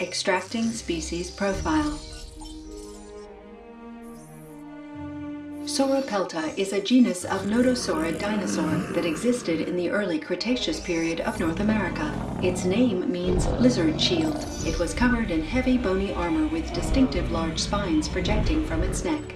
Extracting species profile. Sauropelta is a genus of nodosaurid dinosaur that existed in the early Cretaceous period of North America. Its name means lizard shield. It was covered in heavy bony armor with distinctive large spines projecting from its neck.